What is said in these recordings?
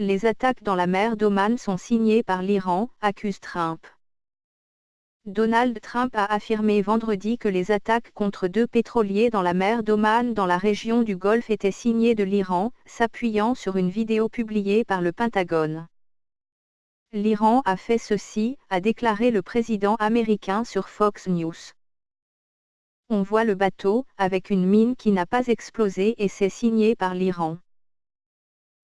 Les attaques dans la mer d'Oman sont signées par l'Iran, accuse Trump. Donald Trump a affirmé vendredi que les attaques contre deux pétroliers dans la mer d'Oman dans la région du Golfe étaient signées de l'Iran, s'appuyant sur une vidéo publiée par le Pentagone. L'Iran a fait ceci, a déclaré le président américain sur Fox News. On voit le bateau, avec une mine qui n'a pas explosé et c'est signé par l'Iran.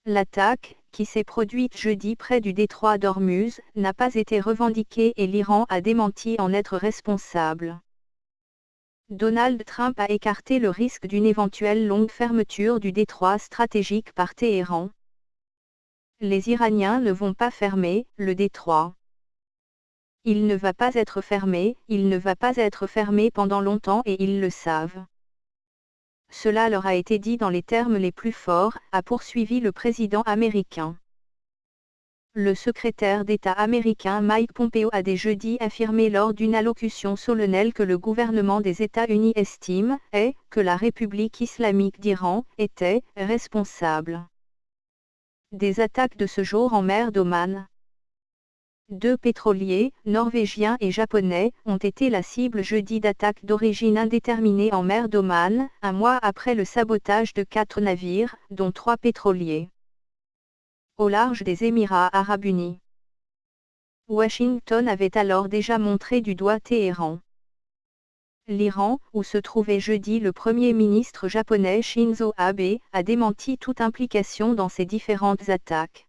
L'attaque, qui s'est produite jeudi près du détroit d'Ormuz, n'a pas été revendiquée et l'Iran a démenti en être responsable. Donald Trump a écarté le risque d'une éventuelle longue fermeture du détroit stratégique par Téhéran. Les Iraniens ne vont pas fermer le détroit. Il ne va pas être fermé, il ne va pas être fermé pendant longtemps et ils le savent. Cela leur a été dit dans les termes les plus forts, a poursuivi le président américain. Le secrétaire d'État américain Mike Pompeo a dès jeudi affirmé lors d'une allocution solennelle que le gouvernement des États-Unis estime, et, que la République islamique d'Iran, était, responsable des attaques de ce jour en mer d'Oman. Deux pétroliers, norvégiens et japonais, ont été la cible jeudi d'attaques d'origine indéterminée en mer d'Oman, un mois après le sabotage de quatre navires, dont trois pétroliers. Au large des Émirats arabes unis. Washington avait alors déjà montré du doigt Téhéran. L'Iran, où se trouvait jeudi le Premier ministre japonais Shinzo Abe, a démenti toute implication dans ces différentes attaques.